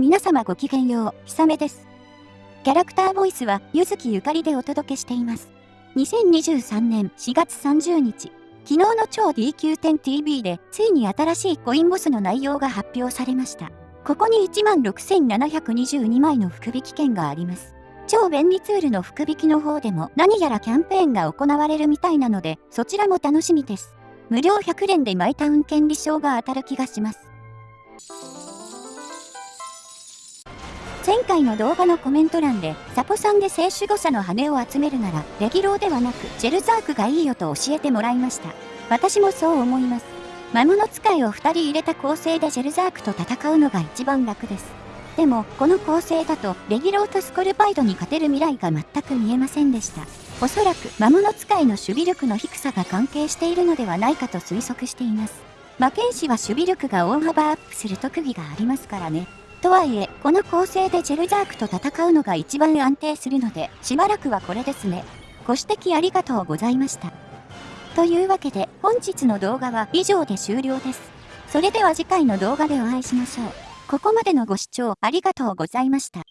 皆様ごきげんよう、ひさめです。キャラクターボイスは、ゆずきゆかりでお届けしています。2023年4月30日、昨日の超 DQ10TV で、ついに新しいコインボスの内容が発表されました。ここに16,722枚の福引券があります。超便利ツールの福引の方でも何やらキャンペーンが行われるみたいなので、そちらも楽しみです。無料100連でマイタウン権利証が当たる気がします。前回の動画のコメント欄で、サポさんで聖守護者の羽を集めるなら、レギローではなく、ジェルザークがいいよと教えてもらいました。私もそう思います。魔物使いを2人入れた構成でジェルザークと戦うのが一番楽です。でも、この構成だと、レギローとスコルパイドに勝てる未来が全く見えませんでした。おそらく、魔物使いの守備力の低さが関係しているのではないかと推測しています。魔剣士は守備力が大幅アップする特技がありますからね。とはいえ、この構成でジェルジャークと戦うのが一番安定するので、しばらくはこれですね。ご指摘ありがとうございました。というわけで、本日の動画は以上で終了です。それでは次回の動画でお会いしましょう。ここまでのご視聴ありがとうございました。